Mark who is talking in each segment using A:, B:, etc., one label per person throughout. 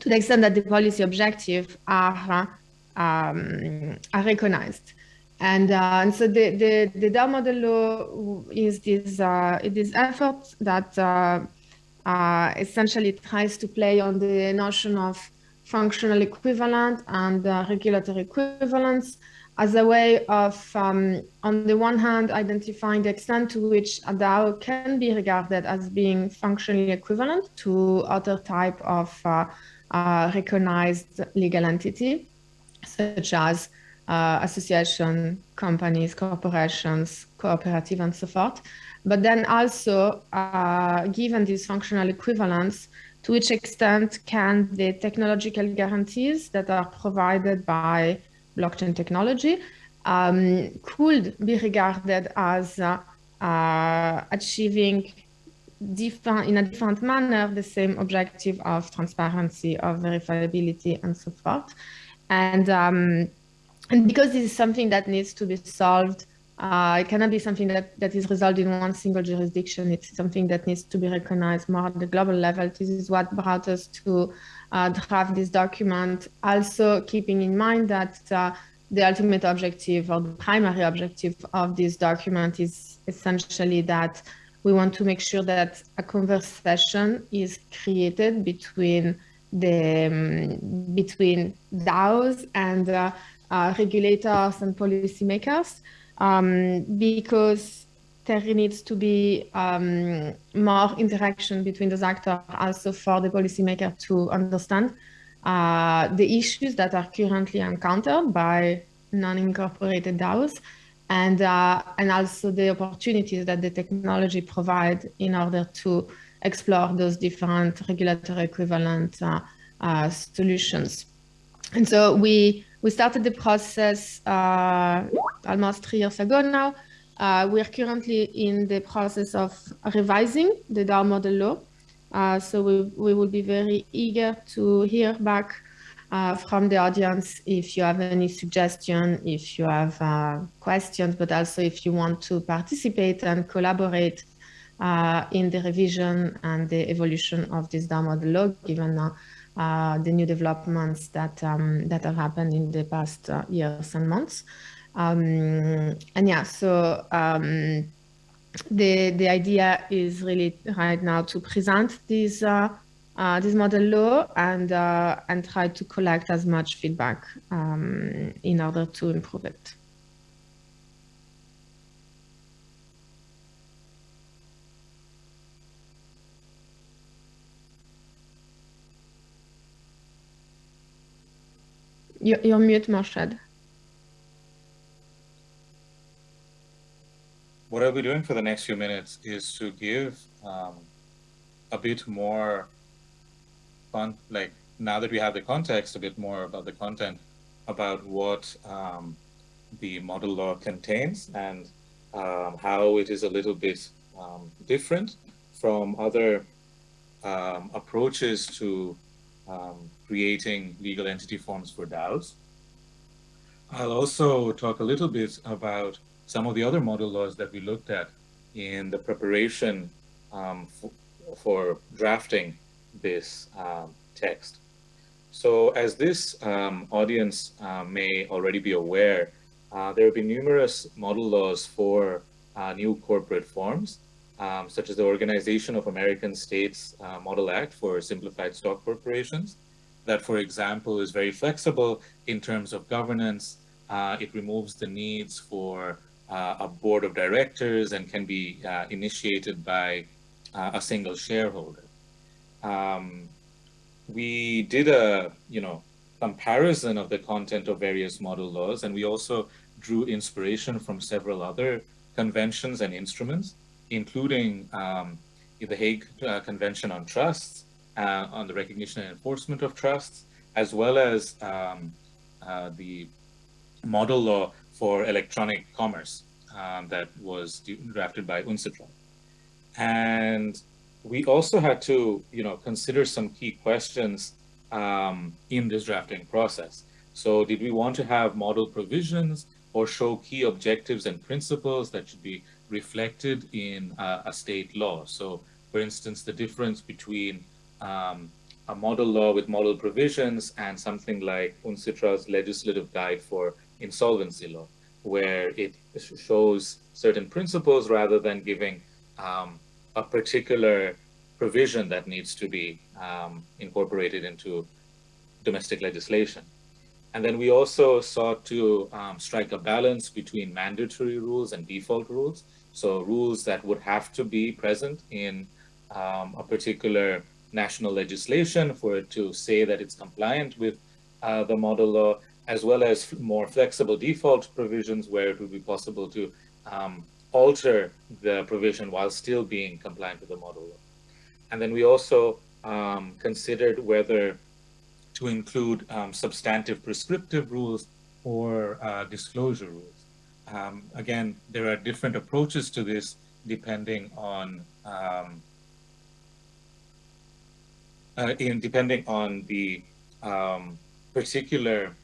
A: to the extent that the policy objectives are, um, are recognized. And, uh, and so the, the, the DAO model law is this, uh, this effort that uh, uh, essentially tries to play on the notion of functional equivalent and uh, regulatory equivalence as a way of, um, on the one hand, identifying the extent to which a DAO can be regarded as being functionally equivalent to other type of uh, recognized legal entity, such as uh, association, companies, corporations, cooperative, and so forth. But then also, uh, given this functional equivalence, to which extent can the technological guarantees that are provided by blockchain technology um, could be regarded as uh, uh, achieving in a different manner the same objective of transparency, of verifiability, and so forth. And um, and because this is something that needs to be solved, uh, it cannot be something that, that is resolved in one single jurisdiction. It's something that needs to be recognized more at the global level. This is what brought us to uh, draft this document. Also keeping in mind that uh, the ultimate objective or the primary objective of this document is essentially that we want to make sure that a conversation is created between the um, between DAOs and uh, uh, regulators and policymakers um, because there needs to be um, more interaction between those actors also for the policymaker to understand uh, the issues that are currently encountered by non-incorporated DAOs and, uh, and also the opportunities that the technology provide in order to explore those different regulatory equivalent uh, uh solutions. And so we we started the process uh, almost three years ago now. Uh, we are currently in the process of revising the DAO model law. Uh, so we, we will be very eager to hear back uh, from the audience if you have any suggestion, if you have uh, questions, but also if you want to participate and collaborate uh, in the revision and the evolution of this model law, given uh, the new developments that um, that have happened in the past uh, years and months. Um, and yeah, so um, the the idea is really right now to present this uh, this model law and uh, and try to collect as much feedback um, in order to improve it. You're mute, Morshed.
B: What I'll be doing for the next few minutes is to give um, a bit more like now that we have the context, a bit more about the content, about what um, the model law contains and um, how it is a little bit um, different from other um, approaches to um, creating legal entity forms for DAOs. I'll also talk a little bit about some of the other model laws that we looked at in the preparation um, for drafting this um, text. So as this um, audience uh, may already be aware, uh, there have been numerous model laws for uh, new corporate forms um, such as the Organization of American States uh, Model Act for Simplified Stock Corporations, that, for example, is very flexible in terms of governance. Uh, it removes the needs for uh, a board of directors and can be initiated by a single shareholder. Um, we did a, you know, comparison of the content of various model laws, and we also drew inspiration from several other conventions and instruments including um, the Hague uh, Convention on Trusts, uh, on the recognition and enforcement of trusts, as well as um, uh, the model law for electronic commerce um, that was drafted by UNCITRAL. And we also had to, you know, consider some key questions um, in this drafting process. So did we want to have model provisions or show key objectives and principles that should be reflected in uh, a state law. So, for instance, the difference between um, a model law with model provisions and something like UNCITRAL's legislative guide for insolvency law, where it shows certain principles rather than giving um, a particular provision that needs to be um, incorporated into domestic legislation. And then we also sought to um, strike a balance between mandatory rules and default rules. So rules that would have to be present in um, a particular national legislation for it to say that it's compliant with uh, the model law, as well as more flexible default provisions where it would be possible to um, alter the provision while still being compliant with the model law. And then we also um, considered whether to include um, substantive prescriptive rules or uh, disclosure rules. Um, again, there are different approaches to this depending on um, uh, in depending on the um, particular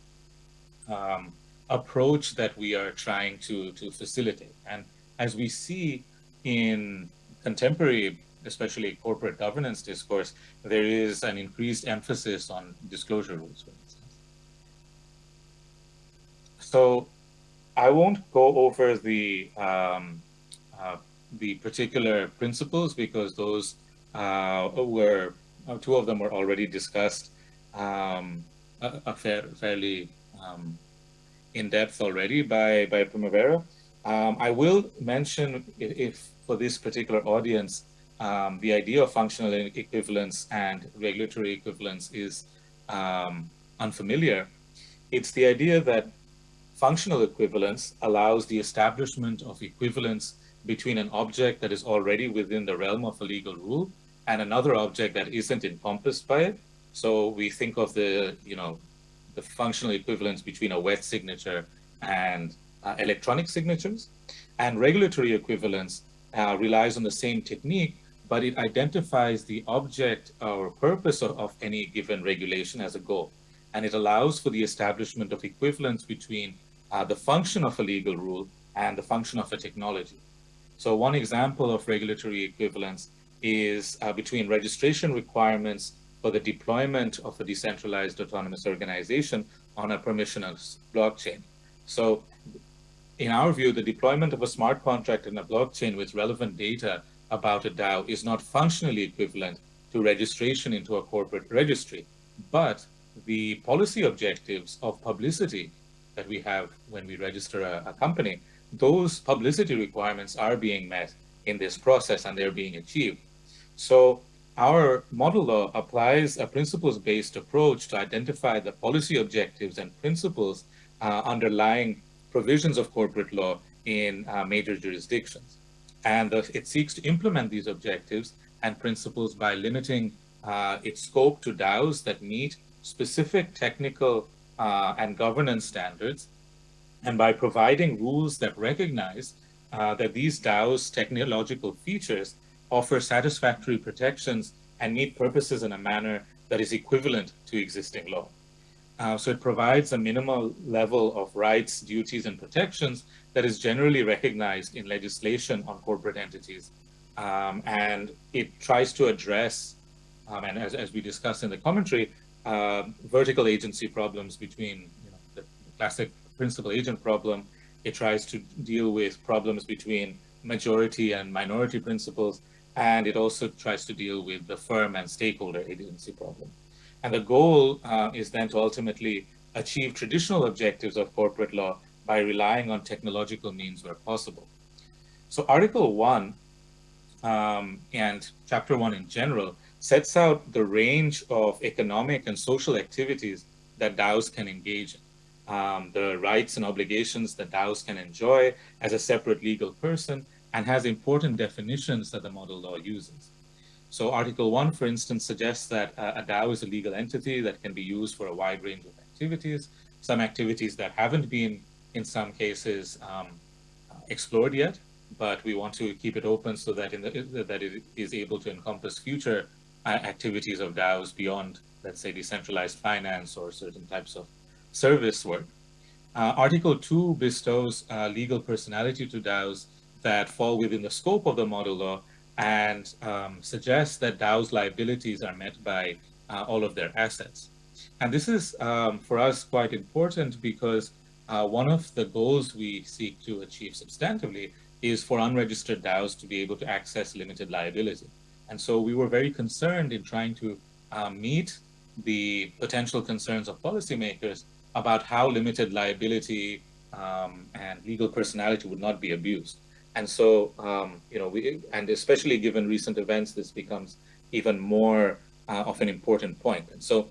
B: um, approach that we are trying to to facilitate. And as we see in contemporary especially corporate governance discourse, there is an increased emphasis on disclosure rules, for instance. So I won't go over the um, uh, the particular principles because those uh, were uh, two of them were already discussed um, a, a fair, fairly um, in depth already by by Primavera. Um, I will mention if, if for this particular audience um, the idea of functional equivalence and regulatory equivalence is um, unfamiliar, it's the idea that functional equivalence allows the establishment of equivalence between an object that is already within the realm of a legal rule and another object that isn't encompassed by it. So we think of the, you know, the functional equivalence between a wet signature and electronic signatures. And regulatory equivalence uh, relies on the same technique, but it identifies the object or purpose of, of any given regulation as a goal. And it allows for the establishment of equivalence between uh, the function of a legal rule and the function of a technology. So one example of regulatory equivalence is uh, between registration requirements for the deployment of a decentralized autonomous organization on a permissionless blockchain. So in our view, the deployment of a smart contract in a blockchain with relevant data about a DAO is not functionally equivalent to registration into a corporate registry, but the policy objectives of publicity that we have when we register a, a, company, those publicity requirements are being met in this process and they're being achieved. So our model law applies a principles-based approach to identify the policy objectives and principles uh, underlying provisions of corporate law in uh, major jurisdictions. And it seeks to implement these objectives and principles by limiting uh, its scope to DAOs that meet specific technical uh, and governance standards, and by providing rules that recognize uh, that these DAOs' technological features offer satisfactory protections and meet purposes in a manner that is equivalent to existing law. Uh, so it provides a minimal level of rights, duties, and protections that is generally recognized in legislation on corporate entities. Um, and it tries to address, um, and as, as we discussed in the commentary, uh, vertical agency problems between you know, the classic principal agent problem. It tries to deal with problems between majority and minority principals, and it also tries to deal with the firm and stakeholder agency problem. And the goal uh, is then to ultimately achieve traditional objectives of corporate law by relying on technological means where possible. So Article 1 um, and Chapter 1 in general sets out the range of economic and social activities that DAOs can engage in. Um, the rights and obligations that DAOs can enjoy as a separate legal person and has important definitions that the model law uses. So Article 1, for instance, suggests that a DAO is a legal entity that can be used for a wide range of activities, some activities that haven't been in some cases um, explored yet, but we want to keep it open so that, the, that it is able to encompass future uh, activities of DAOs beyond, let's say, decentralized finance or certain types of service work. Uh, Article 2 bestows uh, legal personality to DAOs that fall within the scope of the model law and um, suggests that DAOs liabilities are met by uh, all of their assets. And this is, um, for us, quite important because uh, one of the goals we seek to achieve substantively is for unregistered DAOs to be able to access limited liability. And so we were very concerned in trying to um, meet the potential concerns of policymakers about how limited liability um, and legal personality would not be abused. And so, um, you know, we, and especially given recent events, this becomes even more uh, of an important point. And so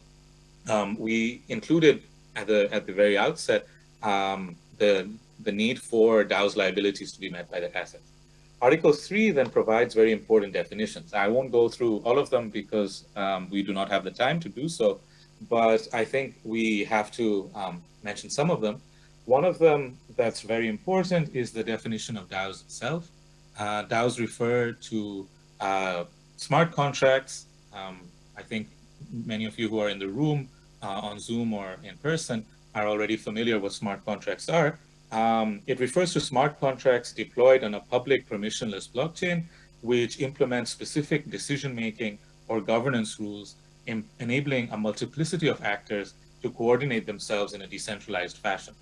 B: um, we included at the, at the very outset um, the, the need for DAO's liabilities to be met by the assets. Article 3 then provides very important definitions. I won't go through all of them because um, we do not have the time to do so, but I think we have to um, mention some of them. One of them that's very important is the definition of DAOs itself. Uh, DAOs refer to uh, smart contracts. Um, I think many of you who are in the room uh, on Zoom or in person are already familiar what smart contracts are. Um, it refers to smart contracts deployed on a public permissionless blockchain, which implements specific decision-making or governance rules, enabling a multiplicity of actors to coordinate themselves in a decentralized fashion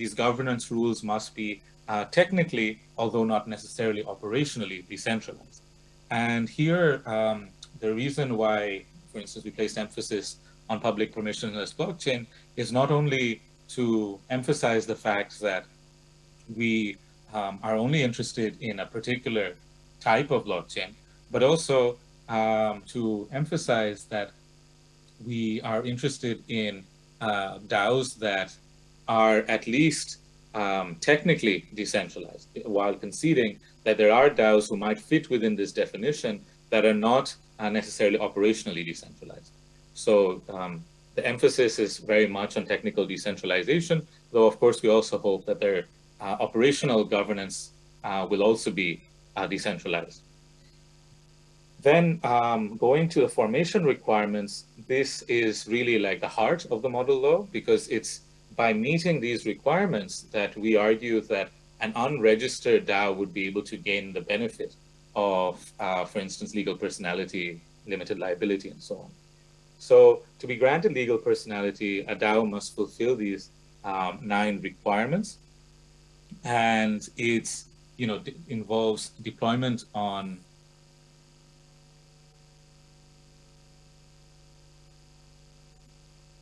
B: these governance rules must be uh, technically, although not necessarily operationally, decentralized. And here, um, the reason why, for instance, we placed emphasis on public permissionless blockchain is not only to emphasize the fact that we um, are only interested in a particular type of blockchain, but also um, to emphasize that we are interested in uh, DAOs that are at least um, technically decentralized, while conceding that there are DAOs who might fit within this definition that are not uh, necessarily operationally decentralized. So um, the emphasis is very much on technical decentralization, though of course we also hope that their uh, operational governance uh, will also be uh, decentralized. Then um, going to the formation requirements, this is really like the heart of the model law because it's by meeting these requirements that we argue that an unregistered DAO would be able to gain the benefit of, uh, for instance, legal personality, limited liability, and so on. So to be granted legal personality, a DAO must fulfill these um, nine requirements. And it's, you know, involves deployment on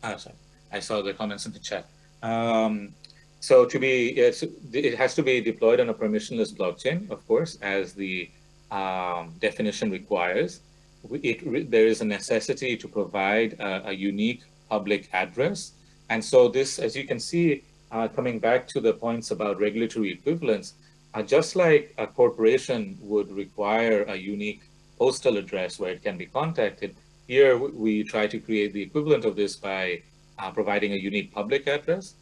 B: Oh, sorry. I saw the comments in the chat. Um, so to be, it has to be deployed on a permissionless blockchain, of course, as the um, definition requires. It, there is a necessity to provide a, a, unique public address. And so this, as you can see, uh, coming back to the points about regulatory equivalence, uh, just like a corporation would require a unique postal address where it can be contacted, here we try to create the equivalent of this by uh, providing a unique public address.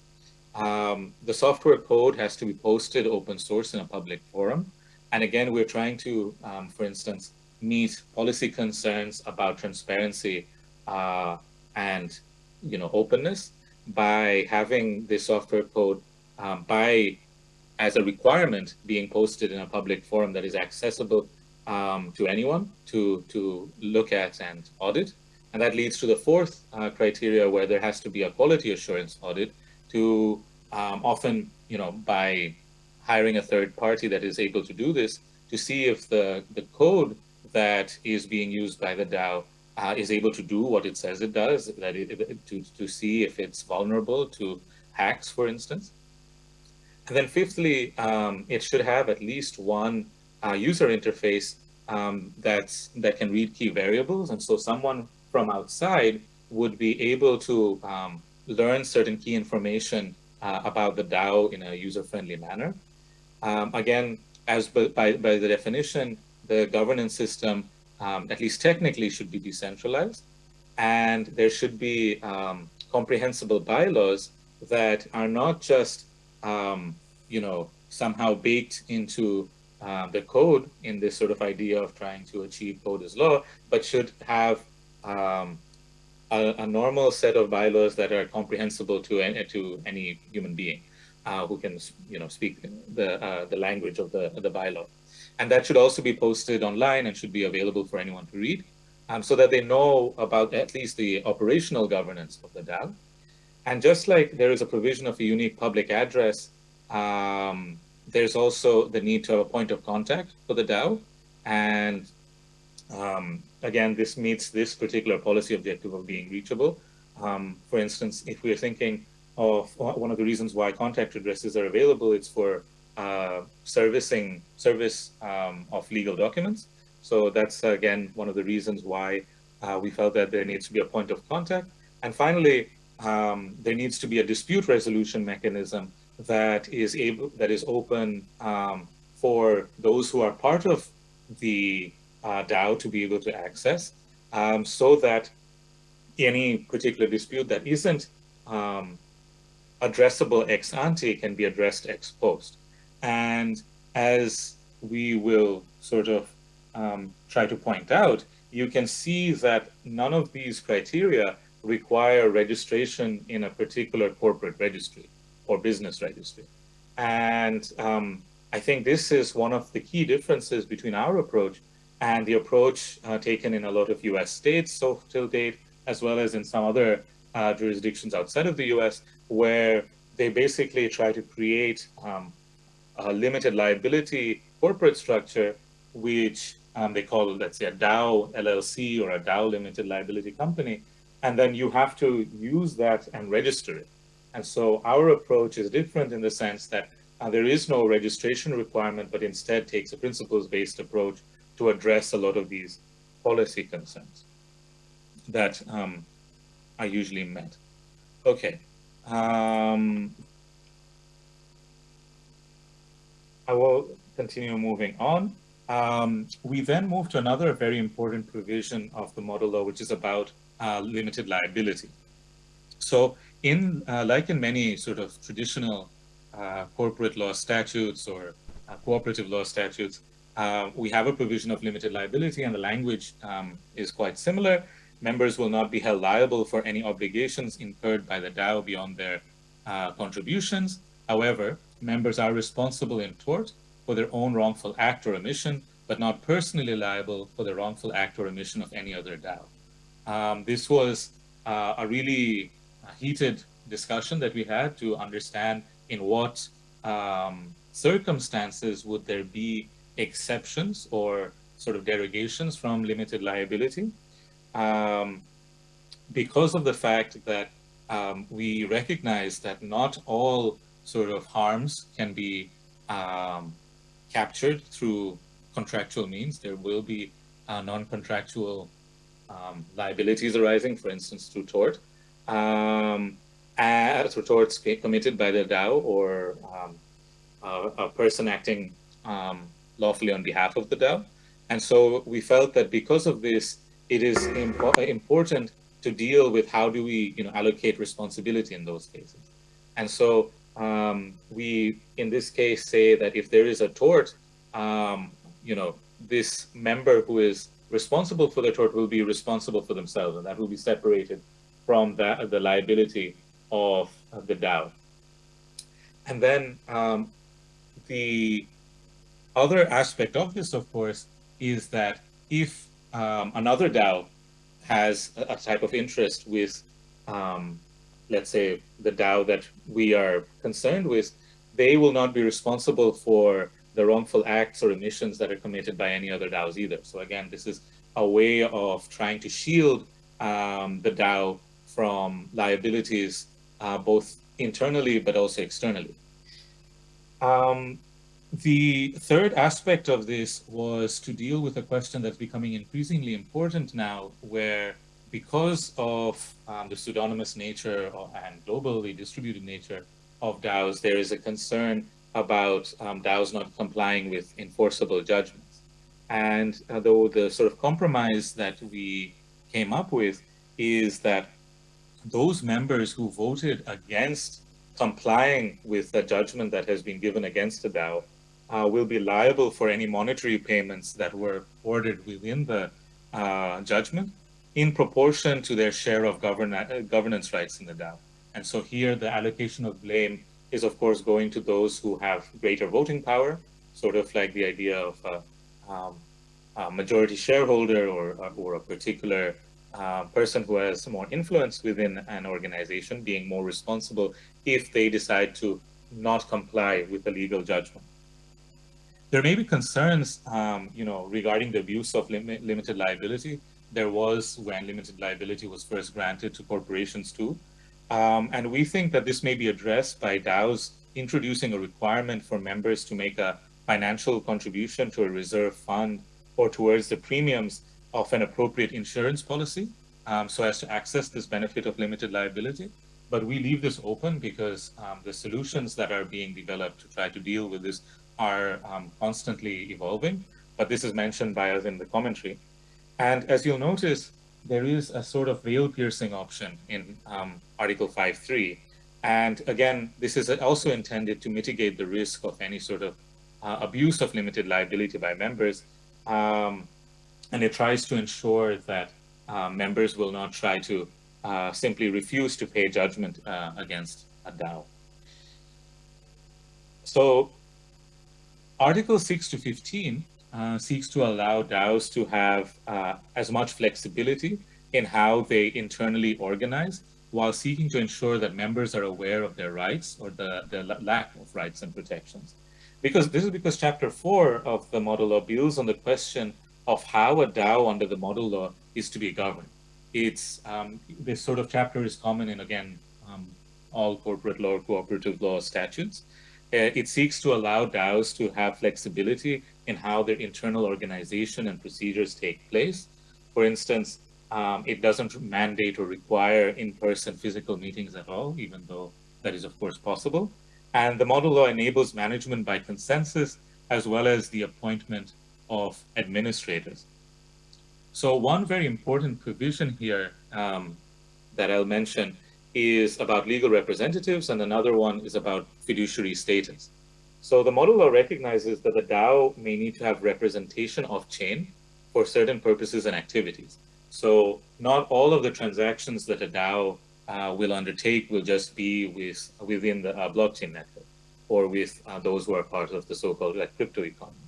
B: Um, the software code has to be posted open source in a public forum. And again, we're trying to, um, for instance, meet policy concerns about transparency uh, and you know openness by having the software code um, by as a requirement being posted in a public forum that is accessible um, to anyone to to look at and audit. And that leads to the fourth uh, criteria where there has to be a quality assurance audit to um, often, you know, by hiring a third party that is able to do this to see if the, the code that is being used by the DAO uh, is able to do what it says it does, that it, to, to see if it's vulnerable to hacks, for instance. And then fifthly, um, it should have at least one uh, user interface um, that's, that can read key variables. And so someone from outside would be able to um, learn certain key information uh, about the DAO in a user-friendly manner. Um, again, as by, by the definition, the governance system, um, at least technically, should be decentralized. And there should be um, comprehensible bylaws that are not just, um, you know, somehow baked into uh, the code in this sort of idea of trying to achieve code as law, but should have um, a, a, normal set of bylaws that are comprehensible to any, to any human being uh, who can you know speak the uh, the language of the the bylaw, and that should also be posted online and should be available for anyone to read. um, so that they know about at least the operational governance of the DAO. And just like there is a provision of a unique public address, um, there's also the need to have a point of contact for the DAO. And um, again, this meets this particular policy objective of being reachable. Um, for instance, if we're thinking of one of the reasons why contact addresses are available, it's for uh, servicing service um, of legal documents. So that's again one of the reasons why uh, we felt that there needs to be a point of contact. And finally, um, there needs to be a dispute resolution mechanism that is able that is open um, for those who are part of the uh, DAO to be able to access, um, so that any particular dispute that isn't um, addressable ex ante can be addressed ex post. And as we will sort of um, try to point out, you can see that none of these criteria require registration in a particular corporate registry or business registry. And um, I think this is one of the key differences between our approach and the approach uh, taken in a lot of US states so till date, as well as in some other uh, jurisdictions outside of the US, where they basically try to create um, a limited liability corporate structure, which um, they call, let's say, a DAO LLC or a DAO limited liability company. And then you have to use that and register it. And so our approach is different in the sense that uh, there is no registration requirement, but instead takes a principles-based approach to address a lot of these policy concerns that um, are usually met. Okay, um, I will continue moving on. Um, we then move to another very important provision of the model law, which is about uh, limited liability. So in, uh, like in many sort of traditional uh, corporate law statutes or uh, cooperative law statutes, uh, we have a provision of limited liability and the language um, is quite similar members will not be held liable for any obligations incurred by the DAO beyond their uh, contributions. However, members are responsible in tort for their own wrongful act or omission, but not personally liable for the wrongful act or omission of any other DAO. Um, this was uh, a really uh, heated discussion that we had to understand in what um, circumstances would there be exceptions or sort of derogations from limited liability um, because of the fact that um, we recognize that not all sort of harms can be um, captured through contractual means. There will be uh, non-contractual um, liabilities arising, for instance, through tort, um, through torts committed by the DAO or um, a, a, person acting lawfully on behalf of the DAO. And so we felt that because of this, it is impo important to deal with how do we you know, allocate responsibility in those cases. And so um, we, in this case, say that if there is a tort, um, you know, this member who is responsible for the tort will be responsible for themselves, and that will be separated from that, the liability of, of the DAO. And then um, the other aspect of this, of course, is that if um, another DAO has a, a, type of interest with, um, let's say, the DAO that we are concerned with, they will not be responsible for the wrongful acts or omissions that are committed by any other DAOs either. So again, this is a way of trying to shield um, the DAO from liabilities, uh, both internally but also externally. Um, the third aspect of this was to deal with a question that's becoming increasingly important now, where because of um, the pseudonymous nature and globally distributed nature of DAOs, there is a concern about um, DAOs not complying with enforceable judgments. And uh, though the sort of compromise that we came up with is that those members who voted against complying with the judgment that has been given against a DAO uh, will be liable for any monetary payments that were ordered within the uh, judgment in proportion to their share of govern uh, governance rights in the DAO. And so here the allocation of blame is of course going to those who have greater voting power, sort of like the idea of a, um, uh, majority shareholder or, or a particular uh, person who has more influence within an organization being more responsible if they decide to not comply with the legal judgment. There may be concerns, um, you know, regarding the abuse of lim limited liability. There was when limited liability was first granted to corporations too. Um, and we think that this may be addressed by DAOs introducing a requirement for members to make a financial contribution to a reserve fund or towards the premiums of an appropriate insurance policy um, so as to access this benefit of limited liability. But we leave this open because um, the solutions that are being developed to try to deal with this are um, constantly evolving. But this is mentioned by us in the commentary. And as you'll notice, there is a sort of veil piercing option in um, Article 5.3. And again, this is also intended to mitigate the risk of any sort of uh, abuse of limited liability by members. Um, and it tries to ensure that uh, members will not try to uh, simply refuse to pay judgment uh, against a DAO. So Article 6 to 15 uh, seeks to allow DAOs to have uh, as much flexibility in how they internally organize while seeking to ensure that members are aware of their rights or the, the lack of rights and protections. Because this is because chapter four of the model law builds on the question of how a DAO under the model law is to be governed. It's um, this sort of chapter is common in again um, all corporate law or cooperative law statutes. Uh, it seeks to allow DAOs to have flexibility in how their internal organization and procedures take place. For instance, um, it doesn't mandate or require in-person physical meetings at all, even though that is of course possible. And the model law enables management by consensus, as well as the appointment of administrators. So one very important provision here um, that I'll mention is about legal representatives, and another one is about fiduciary status. So the model law recognizes that the DAO may need to have representation of chain for certain purposes and activities. So not all of the transactions that a DAO uh, will undertake will just be with within the uh, blockchain network or with uh, those who are part of the so-called like crypto economy.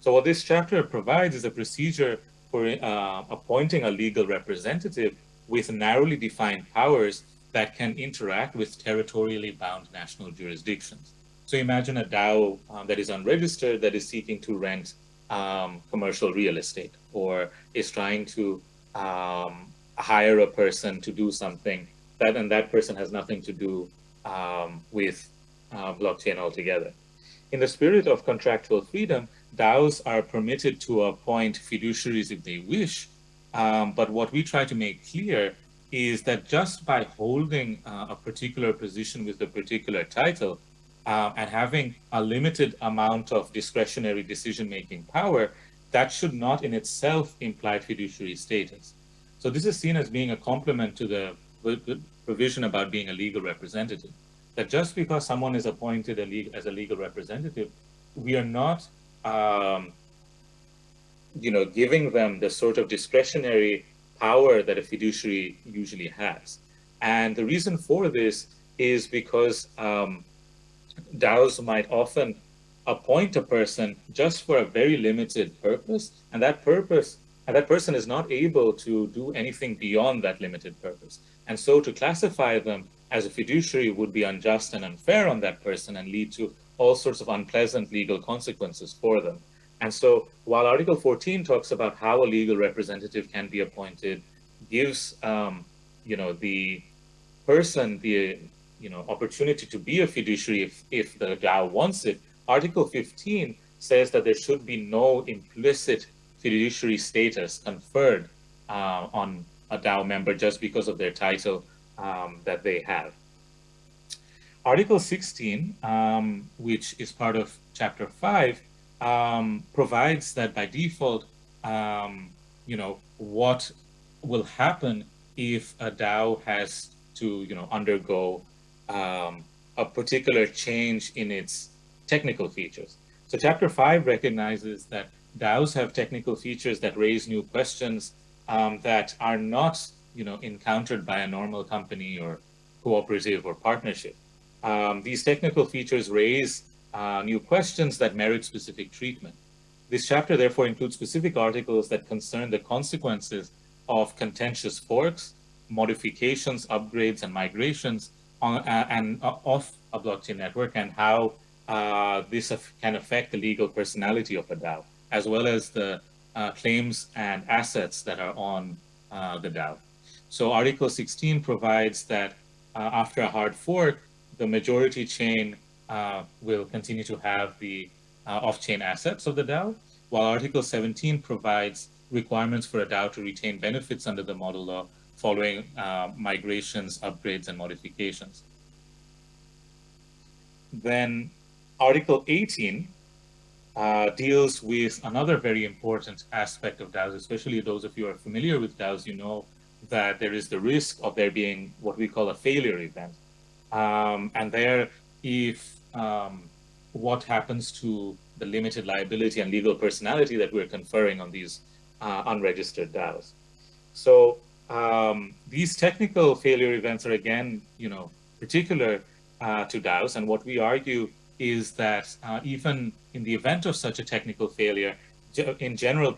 B: So what this chapter provides is a procedure for uh, appointing a legal representative with narrowly defined powers that can interact with territorially bound national jurisdictions. So imagine a DAO um, that is unregistered that is seeking to rent um, commercial real estate or is trying to um, hire a person to do something that and that person has nothing to do um, with uh, blockchain altogether. In the spirit of contractual freedom, DAOs are permitted to appoint fiduciaries if they wish, um, but what we try to make clear is that just by holding uh, a particular position with a particular title uh, and having a limited amount of discretionary decision-making power, that should not in itself imply fiduciary status. So this is seen as being a complement to the provision about being a legal representative. That just because someone is appointed a as a legal representative, we are not, um, you know, giving them the sort of discretionary power that a fiduciary usually has. And the reason for this is because um, DAOs might often appoint a person just for a very limited purpose, and that purpose and that person is not able to do anything beyond that limited purpose. And so to classify them as a fiduciary would be unjust and unfair on that person and lead to all sorts of unpleasant legal consequences for them. And so while Article 14 talks about how a legal representative can be appointed, gives um, you know the person the you know opportunity to be a fiduciary if, if the DAO wants it, Article 15 says that there should be no implicit fiduciary status conferred uh, on a DAO member just because of their title um, that they have. Article 16, um, which is part of Chapter 5, um, provides that by default, um, you know, what will happen if a DAO has to, you know, undergo um, a particular change in its technical features. So Chapter 5 recognizes that DAOs have technical features that raise new questions um, that are not, you know, encountered by a normal company or cooperative or partnership. Um, these technical features raise uh, new questions that merit specific treatment. this chapter therefore includes specific articles that concern the consequences of contentious forks, modifications, upgrades, and migrations on, uh, and uh, off a blockchain network and how uh, this can affect the legal personality of a DAO, as well as the uh, claims and assets that are on uh, the DAO. So Article 16 provides that uh, after a hard fork, the majority chain will continue to have the off-chain assets of the DAO, while Article 17 provides requirements for a DAO to retain benefits under the model law following uh, migrations, upgrades, and modifications. Then Article 18 uh, deals with another very important aspect of DAOs, especially those of you who are familiar with DAOs, you know that there is the risk of there being what we call a failure event. Um, and there, if um, what happens to the limited liability and legal personality that we're conferring on these uh, unregistered DAOs. So um, these technical failure events are again, you know, particular uh, to DAOs. And what we argue is that uh, even in the event of such a technical failure, in general,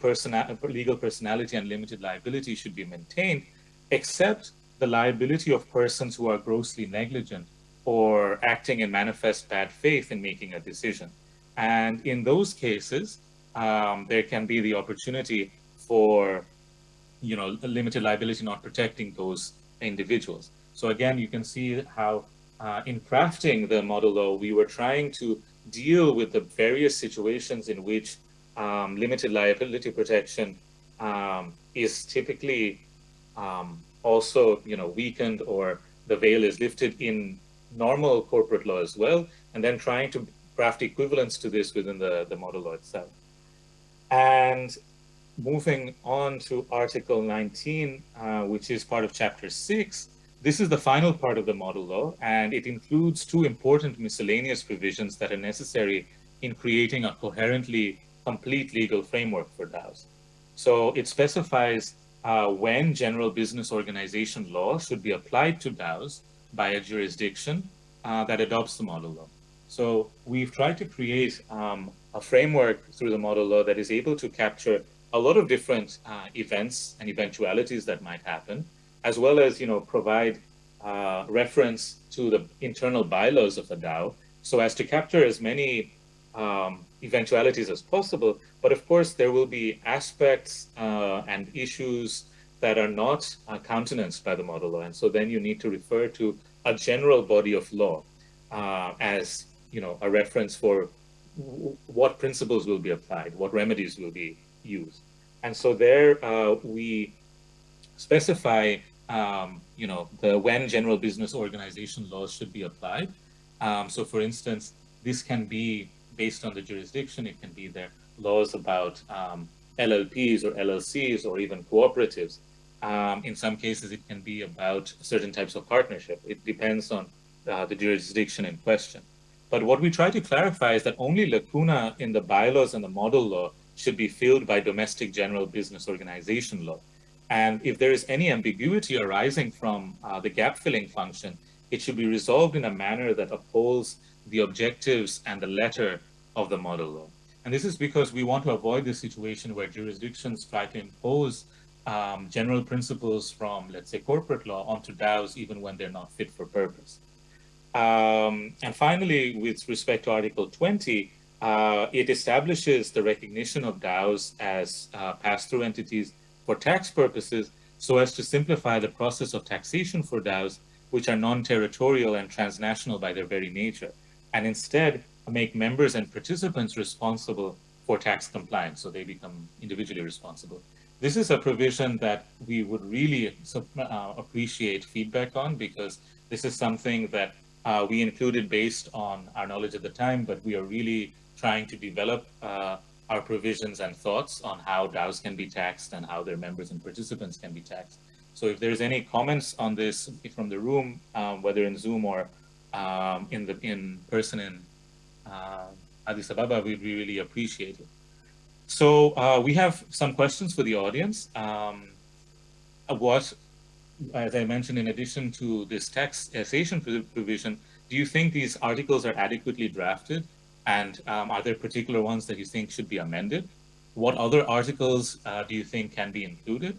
B: legal personality and limited liability should be maintained, except the liability of persons who are grossly negligent or acting in manifest bad faith in making a decision. And in those cases, um, there can be the opportunity for, you know, limited liability not protecting those individuals. So again, you can see how uh, in crafting the model law, we were trying to deal with the various situations in which um, limited liability protection um, is typically um, also, you know, weakened or the veil is lifted in normal corporate law as well, and then trying to craft equivalents to this within the, the model law itself. And moving on to Article 19, uh, which is part of Chapter 6, this is the final part of the model law, and it includes two important miscellaneous provisions that are necessary in creating a coherently complete legal framework for DAOs. So it specifies uh, when general business organization law should be applied to DAOs by a jurisdiction uh, that adopts the model law. So we've tried to create um, a framework through the model law that is able to capture a lot of different uh, events and eventualities that might happen, as well as you know provide uh, reference to the internal bylaws of a DAO, so as to capture as many um, eventualities as possible. But of course, there will be aspects uh, and issues that are not uh, countenanced by the model law, and so then you need to refer to a general body of law uh, as you know a reference for what principles will be applied, what remedies will be used. And so there uh, we specify um, you know, the when general business organization laws should be applied. Um, so for instance, this can be based on the jurisdiction, it can be their laws about um, LLPs or LLCs or even cooperatives. Um, in some cases, it can be about certain types of partnership. It depends on uh, the jurisdiction in question. But what we try to clarify is that only lacuna in the bylaws and the model law should be filled by domestic general business organization law. And if there is any ambiguity arising from uh, the gap filling function, it should be resolved in a manner that upholds the objectives and the letter of the model law. And this is because we want to avoid the situation where jurisdictions try to impose um, general principles from, let's say, corporate law onto DAOs, even when they're not fit for purpose. Um, and finally, with respect to Article 20, uh, it establishes the recognition of DAOs as uh, pass-through entities for tax purposes so as to simplify the process of taxation for DAOs, which are non-territorial and transnational by their very nature, and instead make members and participants responsible for tax compliance, so they become individually responsible. This is a provision that we would really uh, appreciate feedback on because this is something that uh, we included based on our knowledge at the time, but we are really trying to develop uh, our provisions and thoughts on how DAOs can be taxed and how their members and participants can be taxed. So if there's any comments on this from the room, um, whether in Zoom or um, in the in person in uh, Addis Ababa, we'd really appreciate it. So uh, we have some questions for the audience. Um, what, as I mentioned, in addition to this taxation provision, do you think these articles are adequately drafted and um, are there particular ones that you think should be amended? what other articles uh, do you think can be included?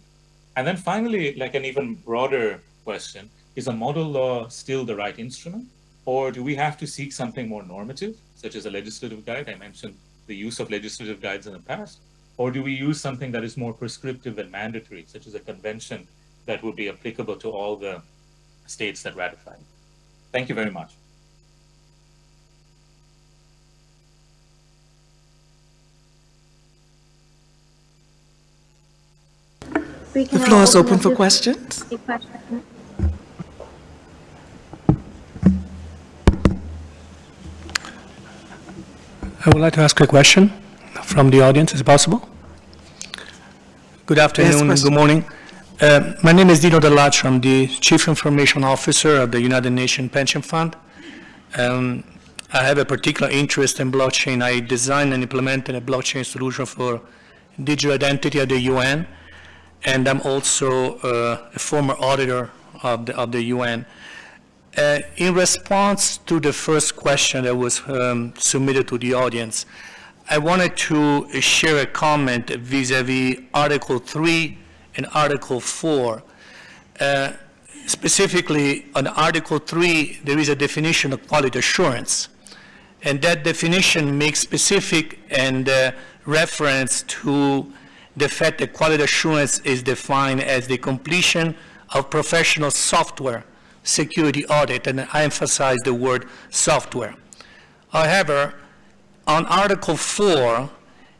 B: And then finally, like an even broader question, is a model law still the right instrument? Or do we have to seek something more normative, such as a legislative guide? I mentioned the use of legislative guides in the past. Or do we use something that is more prescriptive and mandatory, such as a convention that would be applicable to all the states that ratify? Thank you very much.
C: The floor is open for questions.
D: I would like to ask a question from the audience, is it possible? Good afternoon and good morning. Uh, my name is Dino Dell'Accio. I'm the Chief Information Officer of the United Nations Pension Fund. Um, I have a particular interest in blockchain. I designed and implemented a blockchain solution for digital identity at the UN and I'm also uh, a former auditor of the, of the UN. Uh, in response to the first question that was um, submitted to the audience, I wanted to share a comment vis-a-vis -vis Article 3 and Article 4. Uh, specifically, on Article 3, there is a definition of quality assurance. And that definition makes specific and uh, reference to the fact that quality assurance is defined as the completion of professional software security audit, and I emphasize the word software. However, on Article 4,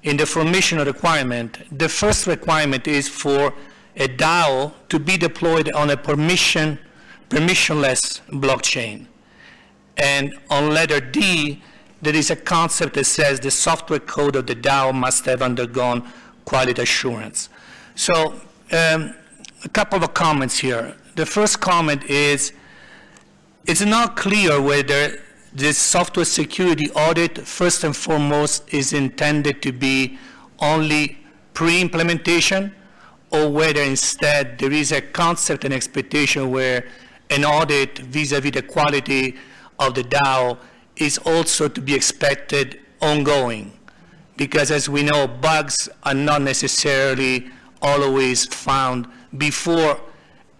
D: in the formation requirement, the first requirement is for a DAO to be deployed on a permission, permissionless blockchain. And on letter D, there is a concept that says the software code of the DAO must have undergone quality assurance. So um, a couple of comments here. The first comment is, it's not clear whether this software security audit, first and foremost, is intended to be only pre-implementation or whether instead there is a concept and expectation where an audit vis-a-vis -vis the quality of the DAO is also to be expected ongoing. Because as we know, bugs are not necessarily always found before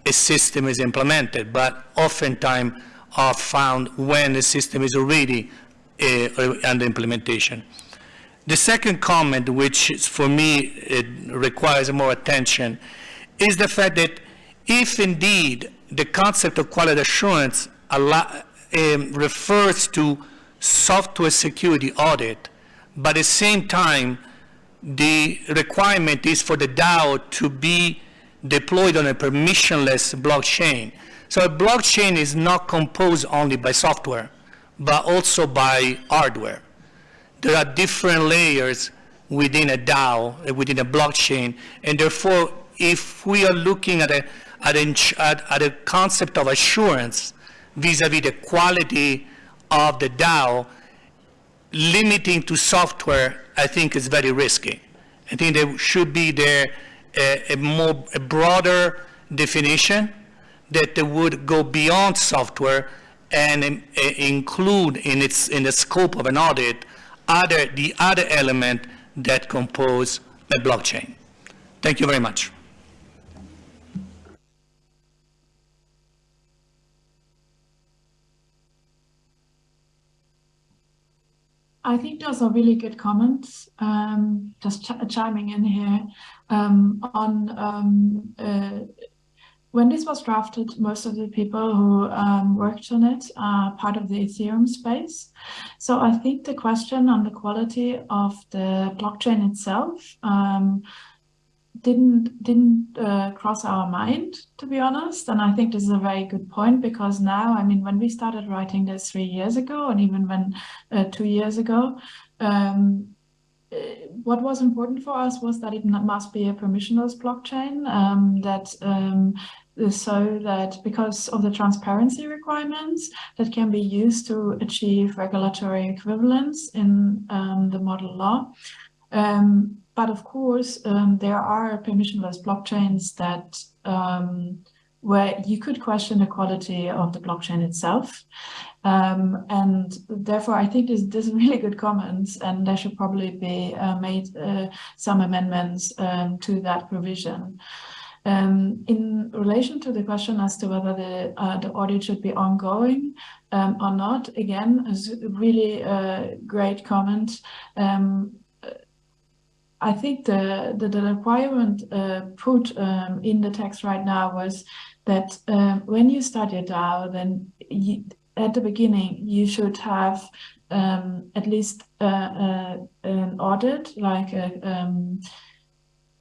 D: a system is implemented, but oftentimes are found when the system is already uh, under implementation. The second comment, which for me requires more attention, is the fact that if indeed the concept of quality assurance um, refers to software security audit, but at the same time, the requirement is for the DAO to be deployed on a permissionless blockchain. So a blockchain is not composed only by software, but also by hardware. There are different layers within a DAO, uh, within a blockchain, and therefore, if we are looking at a, at a, at a concept of assurance vis-a-vis -vis the quality of the DAO, limiting to software, I think is very risky. I think there should be there a, a more a broader definition that would go beyond software and um, include in its in the scope of an audit other the other element that compose a blockchain. Thank you very much.
E: I think those are really good comments. Um, just ch chiming in here on um, uh, when this was drafted, most of the people who um, worked on it are part of the Ethereum space. So I think the question on the quality of the blockchain itself um, didn't didn't uh, cross our mind to be honest and i think this is a very good point because now i mean when we started writing this three years ago and even when uh, two years ago um, what was important for us was that it must be a permissionless blockchain um, that um, so that because of the transparency requirements that can be used to achieve regulatory equivalence in um, the model law um, but of course, um, there are permissionless blockchains that um, where you could question the quality of the blockchain itself. Um, and therefore, I think this, is really good comments, and there should probably be uh, made uh, some amendments um, to that provision. Um, in relation to the question as to whether the uh, the audit should be ongoing um, or not, again, is really uh, great comment. Um, I think the the, the requirement uh, put um, in the text right now was that when you start your DAO, then you, at the beginning you should have um, at least uh, uh, an audit, like a, um,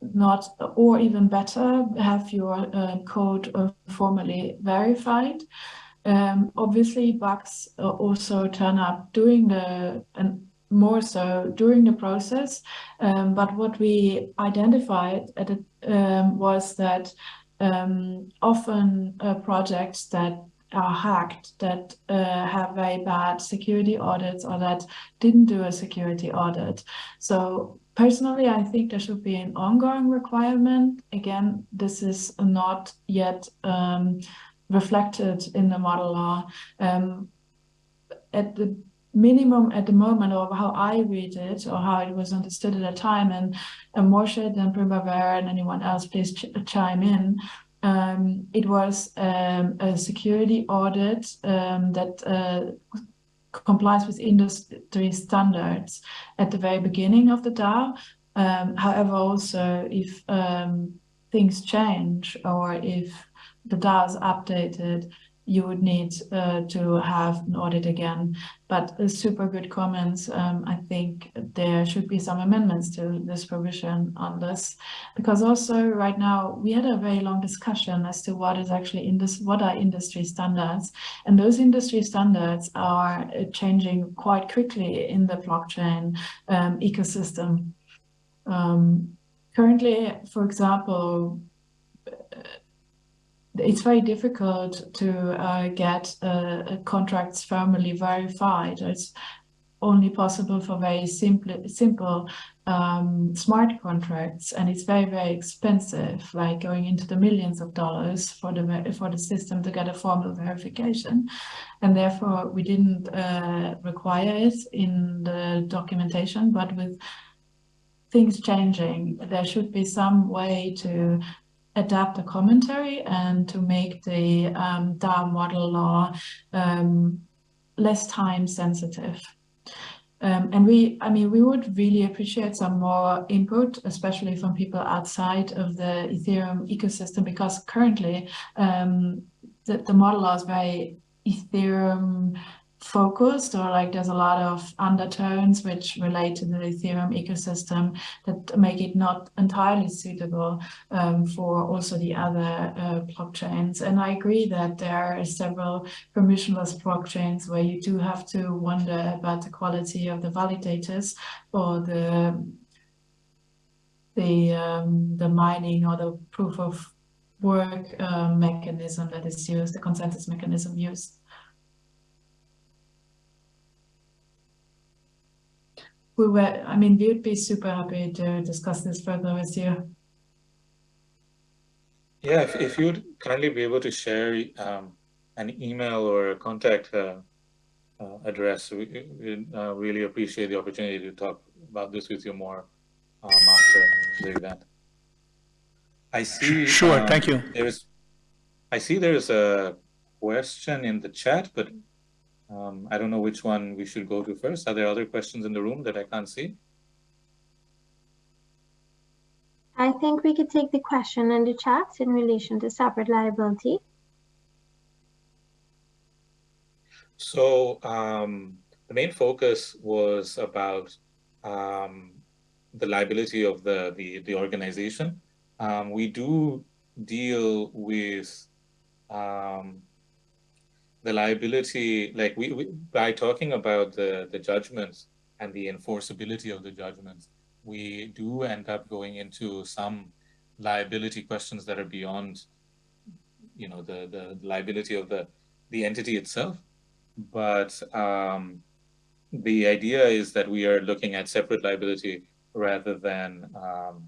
E: not, or even better, have your uh, code uh, formally verified. Um, obviously, bugs also turn up during the and more so during the process. Um, but what we identified at um, was that um, often uh, projects that are hacked that uh, have very bad security audits or that didn't do a security audit. So personally, I think there should be an ongoing requirement. Again, this is not yet um, reflected in the model law. Um, at the minimum at the moment of how I read it or how it was understood at the time and, and Morshed and Primavera and anyone else please ch chime in. Um, it was um, a security audit um, that uh, complies with industry standards at the very beginning of the DAO. Um, however, also if um, things change or if the DAO is updated, you would need uh, to have an audit again. But uh, super good comments. Um, I think there should be some amendments to this provision on this, because also right now we had a very long discussion as to what is actually in this, what are industry standards, and those industry standards are uh, changing quite quickly in the blockchain um, ecosystem. Um, currently, for example, it's very difficult to uh, get uh, contracts formally verified. It's only possible for very simple, simple um, smart contracts, and it's very, very expensive, like going into the millions of dollars for the for the system to get a formal verification, and therefore we didn't uh, require it in the documentation. But with things changing, there should be some way to adapt the commentary and to make the um, DAO model law um, less time sensitive. Um, and we, I mean, we would really appreciate some more input, especially from people outside of the Ethereum ecosystem, because currently um, the, the model law is very Ethereum focused or like there's a lot of undertones which relate to the Ethereum ecosystem that make it not entirely suitable um, for also the other uh, blockchains. And I agree that there are several permissionless blockchains where you do have to wonder about the quality of the validators or the the um, the mining or the proof of work uh, mechanism that is used, the consensus mechanism used. We were, I mean, we would be super happy to discuss this further with you.
B: Yeah, if, if you'd kindly be able to share um, an email or a contact uh, uh, address, we, we uh, really appreciate the opportunity to talk about this with you more um, after the event. I see.
D: Sure,
B: um,
D: thank you.
B: There's, I see there's a question in the chat, but um, I don't know which one we should go to first. Are there other questions in the room that I can't see?
F: I think we could take the question in the chat in relation to separate liability.
B: So um, the main focus was about um, the liability of the, the, the organization. Um, we do deal with um, the liability, like we, we, by talking about the, the judgments and the enforceability of the judgments, we do end up going into some liability questions that are beyond, you know, the, the liability of the, the entity itself. But um, the idea is that we are looking at separate liability rather than, um,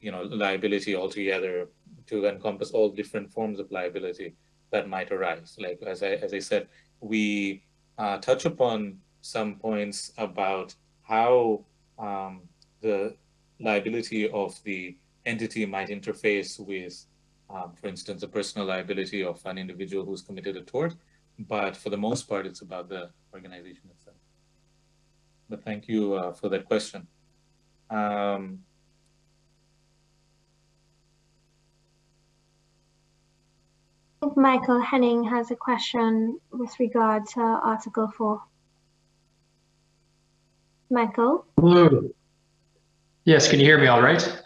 B: you know, liability altogether to encompass all different forms of liability that might arise. Like as I as I said, we uh, touch upon some points about how um, the liability of the entity might interface with, um, for instance, the personal liability of an individual who's committed a tort. But for the most part, it's about the organization itself. But thank you uh, for that question. Um,
F: Michael Henning has a question with regard to Article 4. Michael?
G: Hello. Yes, can you hear me all right?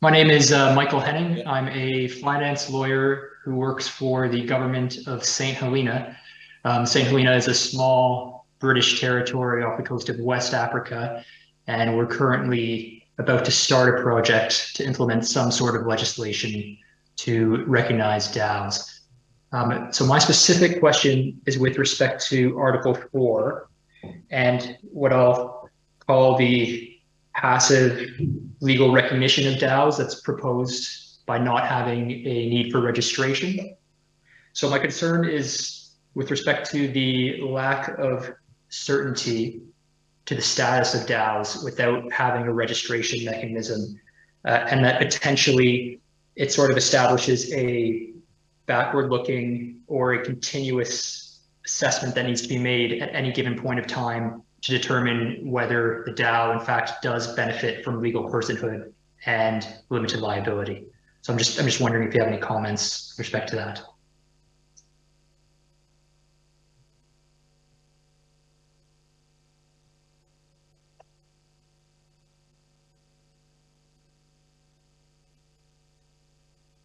G: My name is uh, Michael Henning. I'm a finance lawyer who works for the government of St. Helena. Um, St. Helena is a small British territory off the coast of West Africa, and we're currently about to start a project to implement some sort of legislation to recognize DAOs. Um, so my specific question is with respect to Article 4 and what I'll call the passive legal recognition of DAOs that's proposed by not having a need for registration. So my concern is with respect to the lack of certainty to the status of DAOs without having a registration mechanism uh, and that potentially it sort of establishes a backward looking or a continuous assessment that needs to be made at any given point of time to determine whether the DAO in fact does benefit from legal personhood and limited liability. So I'm just I'm just wondering if you have any comments with respect to that.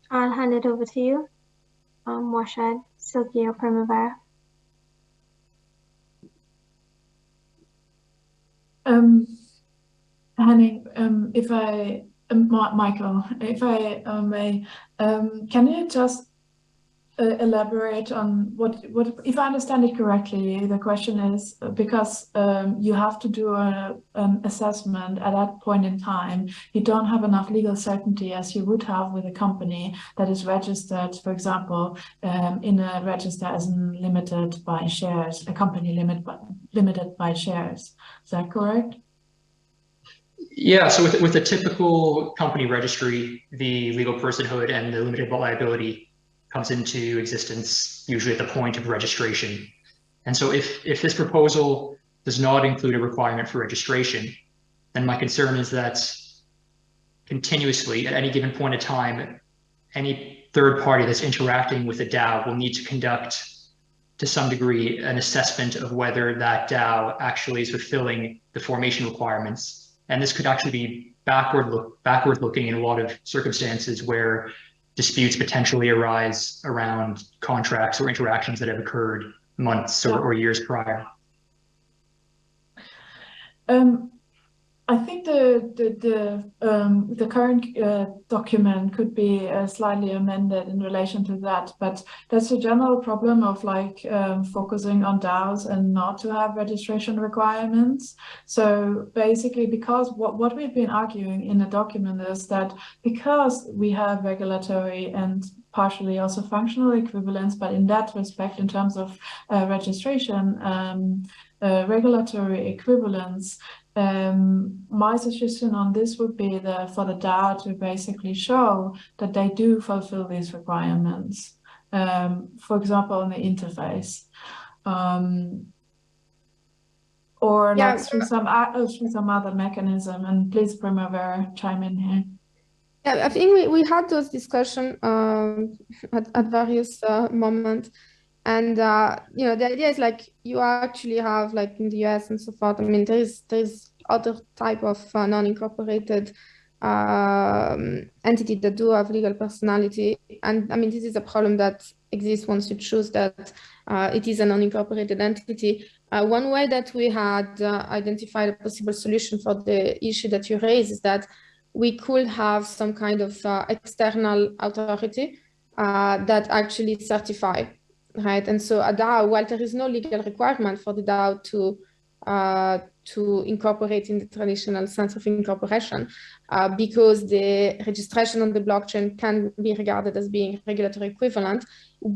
F: I'll hand it over to you, um, Morshed, Silky or Primavera.
E: Um, um, if I, um, Michael, if I um, may, um, can you just uh, elaborate on what, what, if I understand it correctly, the question is uh, because um, you have to do a, an assessment at that point in time, you don't have enough legal certainty as you would have with a company that is registered, for example, um, in a register as limited by shares, a company limit by, limited by shares. Is that correct?
G: Yeah, so with, with a typical company registry, the legal personhood and the limited liability comes into existence usually at the point of registration. And so if, if this proposal does not include a requirement for registration, then my concern is that continuously at any given point of time, any third party that's interacting with a DAO will need to conduct to some degree an assessment of whether that DAO actually is fulfilling the formation requirements. And this could actually be backward look backward looking in a lot of circumstances where disputes potentially arise around contracts or interactions that have occurred months or, or years prior?
E: Um, I think the the the, um, the current uh, document could be uh, slightly amended in relation to that, but that's a general problem of like um, focusing on DAOs and not to have registration requirements. So basically, because what what we've been arguing in the document is that because we have regulatory and partially also functional equivalence, but in that respect, in terms of uh, registration, um, uh, regulatory equivalence, um, my suggestion on this would be the, for the DAO to basically show that they do fulfill these requirements. Um, for example, on the interface. Um, or yeah, like through some uh, through some other mechanism. And please, Primavera, chime in here.
A: Yeah, I think we, we had those discussions um, at, at various uh, moments. And uh, you know, the idea is like you actually have like in the US and so forth. I mean, there is there's other type of uh, non-incorporated um, entity that do have legal personality. And I mean, this is a problem that exists once you choose that uh, it is a non-incorporated entity. Uh, one way that we had uh, identified a possible solution for the issue that you raised is that we could have some kind of uh, external authority uh, that actually certify right? And so a DAO, while there is no legal requirement for the DAO to uh, to incorporate in the traditional sense of incorporation uh, because the registration on the blockchain can be regarded as being regulatory equivalent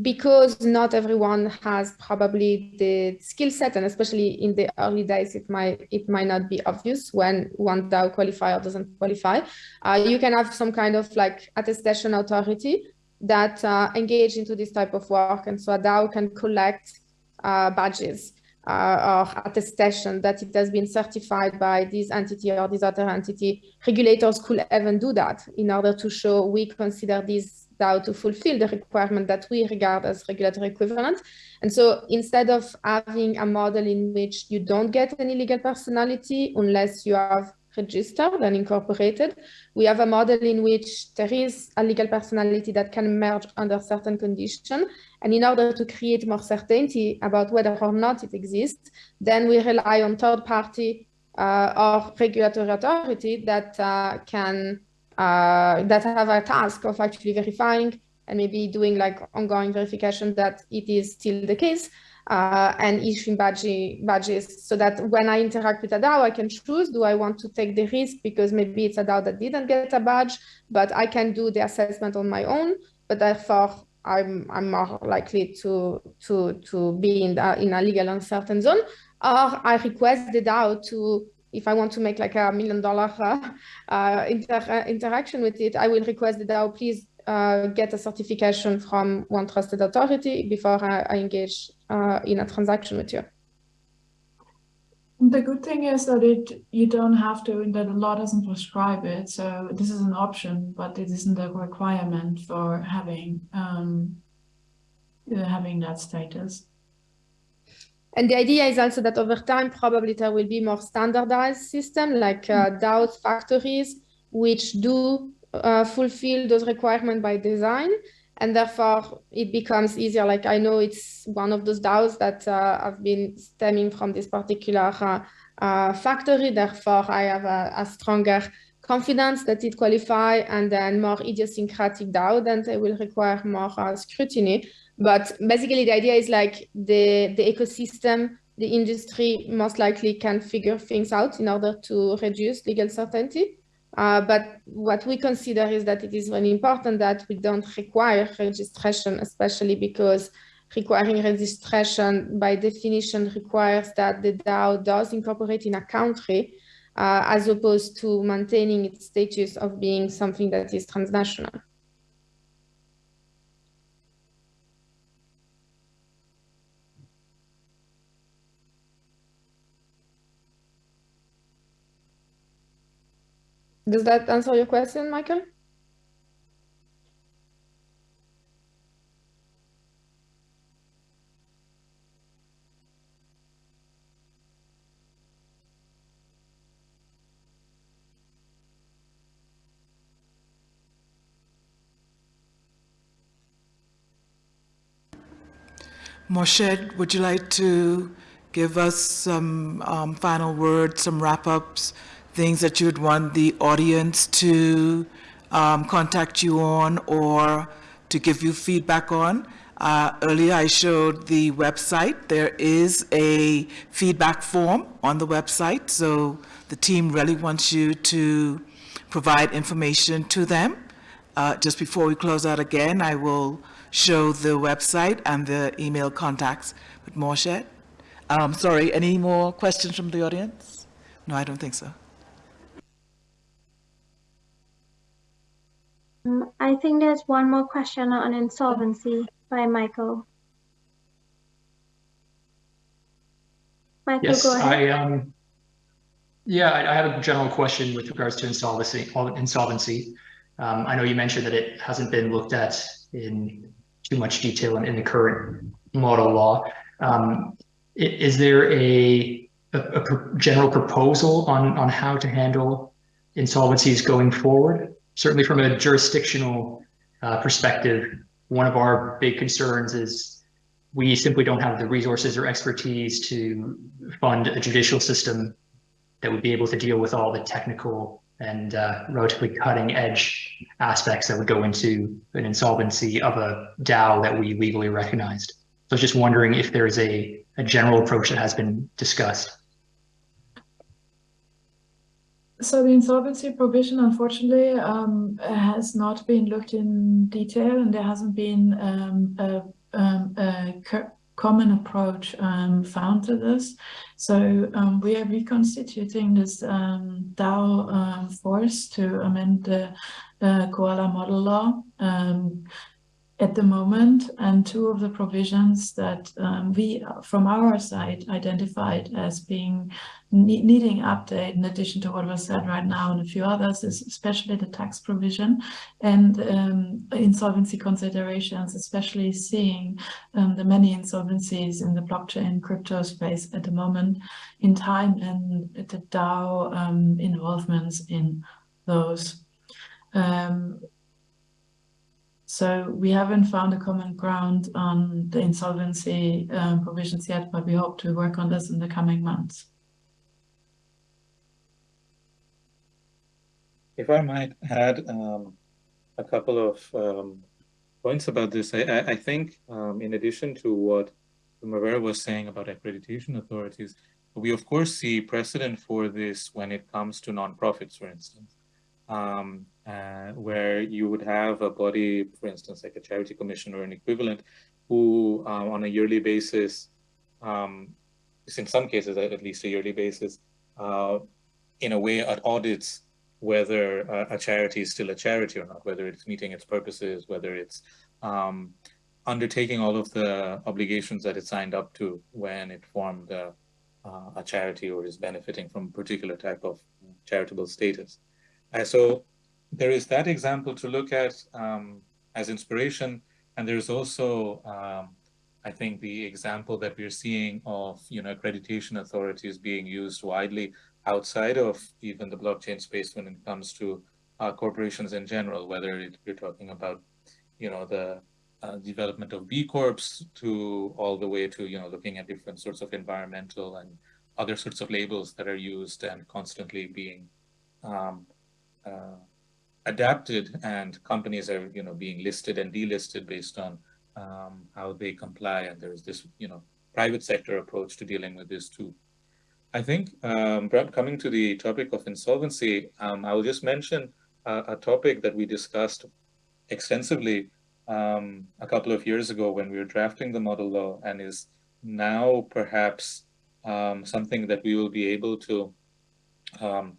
A: because not everyone has probably the skill set and especially in the early days it might it might not be obvious when one DAO qualify or doesn't qualify. Uh, you can have some kind of like attestation authority that uh, engage into this type of work and so a DAO can collect uh, badges uh, or attestation that it has been certified by this entity or this other entity. Regulators could even do that in order to show we consider this DAO to fulfill the requirement that we regard as regulatory equivalent. And so instead of having a model in which you don't get any legal personality unless you have registered and incorporated, we have a model in which there is a legal personality that can emerge under certain conditions. And in order to create more certainty about whether or not it exists, then we rely on third party uh, or regulatory authority that uh, can uh, that have a task of actually verifying and maybe doing like ongoing verification that it is still the case uh, and issuing badge, badges so that when I interact with a DAO, I can choose, do I want to take the risk because maybe it's a DAO that didn't get a badge, but I can do the assessment on my own, but therefore I'm, I'm more likely to, to, to be in, the, in a legal uncertain zone, or I request the DAO to if I want to make like a million dollar uh, uh, inter interaction with it, I will request the DAO, please uh, get a certification from one trusted authority before I, I engage uh, in a transaction with you.
E: The good thing is that it you don't have to, and that the law doesn't prescribe it. So this is an option, but it isn't a requirement for having um, having that status.
A: And the idea is also that over time, probably there will be more standardized system like uh, mm. DAOs factories, which do uh, fulfill those requirements by design. And therefore, it becomes easier. Like I know it's one of those DAOs that uh, have been stemming from this particular uh, uh, factory. Therefore, I have a, a, stronger confidence that it qualify and then more idiosyncratic DAO, then they will require more uh, scrutiny. But basically, the idea is like the, the ecosystem, the industry most likely can figure things out in order to reduce legal certainty. Uh, but what we consider is that it is really important that we don't require registration, especially because requiring registration by definition requires that the DAO does incorporate in a country uh, as opposed to maintaining its status of being something that is transnational. Does that answer your question, Michael?
C: Morshed, would you like to give us some um, final words, some wrap-ups things that you would want the audience to um, contact you on or to give you feedback on. Uh, earlier I showed the website. There is a feedback form on the website, so the team really wants you to provide information to them. Uh, just before we close out again, I will show the website and the email contacts with Morshed. Um, sorry, any more questions from the audience? No, I don't think so.
F: I think there's one more question on insolvency by Michael.
G: Michael, yes, go ahead. I, um, yeah, I, I have a general question with regards to insolvency. Insolvency. Um, I know you mentioned that it hasn't been looked at in too much detail in, in the current model law. Um, is there a, a, a, general proposal on, on how to handle insolvencies going forward? Certainly from a jurisdictional uh, perspective, one of our big concerns is we simply don't have the resources or expertise to fund a judicial system that would be able to deal with all the technical and uh, relatively cutting edge aspects that would go into an insolvency of a DAO that we legally recognized. So I was just wondering if there is a, a general approach that has been discussed.
E: So the insolvency provision, unfortunately, um, has not been looked in detail, and there hasn't been um, a, um, a common approach um, found to this. So um, we are reconstituting this um, DAO force to amend the uh, COALA model law at the moment and two of the provisions that um, we from our side identified as being ne needing update in addition to what was said right now and a few others is especially the tax provision and um, insolvency considerations especially seeing um, the many insolvencies in the blockchain crypto space at the moment in time and the DAO um, involvements in those. Um, so we haven't found a common ground on the insolvency um, provisions yet, but we hope to work on this in the coming months.
B: If I might add um, a couple of um, points about this, I, I think um, in addition to what Primavera was saying about accreditation authorities, we of course see precedent for this when it comes to nonprofits, for instance um, uh, where you would have a body, for instance, like a charity commission or an equivalent, who um, on a yearly basis, um, in some cases at least a yearly basis, uh, in a way audits whether a, a, charity is still a charity or not, whether it's meeting its purposes, whether it's um, undertaking all of the obligations that it signed up to when it formed a, uh, a charity or is benefiting from a particular type of charitable status. Uh, so there is that example to look at um, as inspiration. And there's also, um, I think, the example that we're seeing of you know accreditation authorities being used widely outside of even the blockchain space when it comes to uh, corporations in general, whether it, you're talking about you know the uh, development of B Corps to all the way to you know looking at different sorts of environmental and other sorts of labels that are used and constantly being um, uh, adapted and companies are you know being listed and delisted based on um, how they comply and there's this you know private sector approach to dealing with this too. I think um, coming to the topic of insolvency, um, I will just mention a, a, topic that we discussed extensively um, a couple of years ago when we were drafting the model law and is now perhaps um, something that we will be able to um,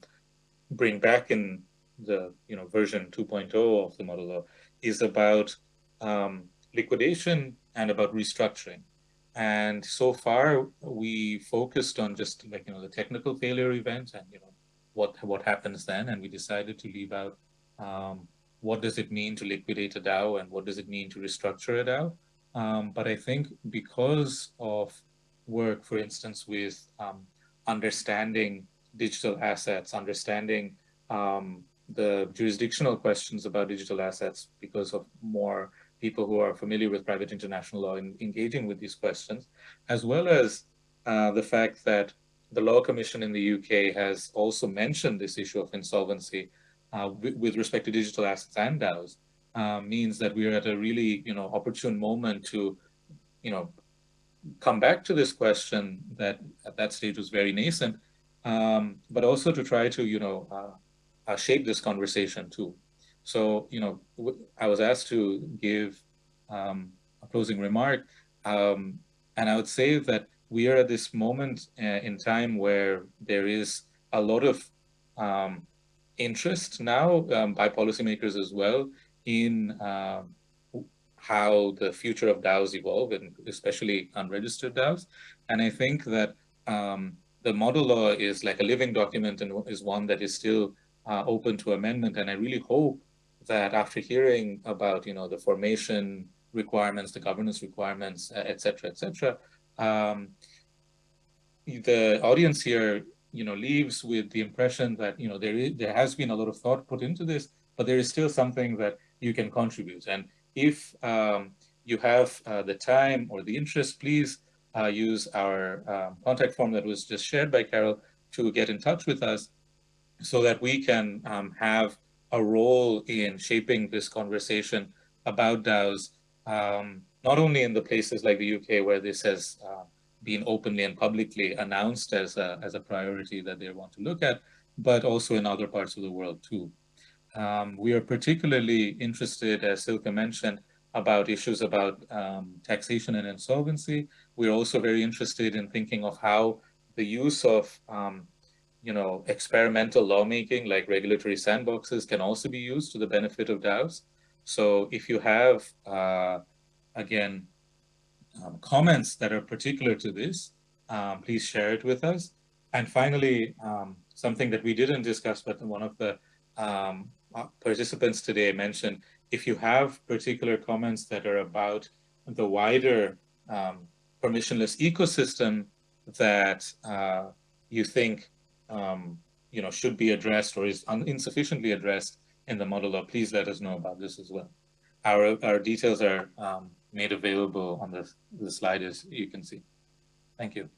B: bring back in the you know version 2.0 of the model law is about um, liquidation and about restructuring. And so far, we focused on just like you know the technical failure events and you know what what happens then, and we decided to leave out um, what does it mean to liquidate a DAO and what does it mean to restructure a DAO. Um, but I think because of work, for instance, with um, understanding digital assets, understanding um, the jurisdictional questions about digital assets because of more people who are familiar with private international law in engaging with these questions, as well as uh, the fact that the Law Commission in the UK has also mentioned this issue of insolvency uh, with respect to digital assets and DAOs, uh, means that we're at a really, you know, opportune moment to, you know, come back to this question that at that stage was very nascent, um, but also to try to, you know, uh, shape this conversation too. So, you know, I was asked to give um, a closing remark, um, and I would say that we are at this moment uh, in time where there is a lot of um, interest now um, by policymakers as well in uh, how the future of DAOs evolve, and especially unregistered DAOs. And I think that um, the model law is like a living document and is one that is still uh, open to amendment. And I really hope that after hearing about, you know, the formation requirements, the governance requirements, et cetera, et cetera, um, the audience here, you know, leaves with the impression that, you know, there is, there has been a lot of thought put into this, but there is still something that you can contribute. And if um, you have uh, the time or the interest, please uh, use our um, contact form that was just shared by Carol to get in touch with us so that we can um, have a role in shaping this conversation about DAOs, um, not only in the places like the UK where this has uh, been openly and publicly announced as a, as a priority that they want to look at, but also in other parts of the world too. Um, we are particularly interested, as Silke mentioned, about issues about um, taxation and insolvency. We're also very interested in thinking of how the use of um, you know, experimental lawmaking like regulatory sandboxes can also be used to the benefit of DAOs. So if you have, uh, again, um, comments that are particular to this, um, please share it with us. And finally, um, something that we didn't discuss, but one of the um, uh, participants today mentioned, if you have particular comments that are about the wider um, permissionless ecosystem that uh, you think um, you know should be addressed or is insufficiently addressed in the model law, please let us know about this as well. Our our details are um, made available on the the slide as you can see. Thank you.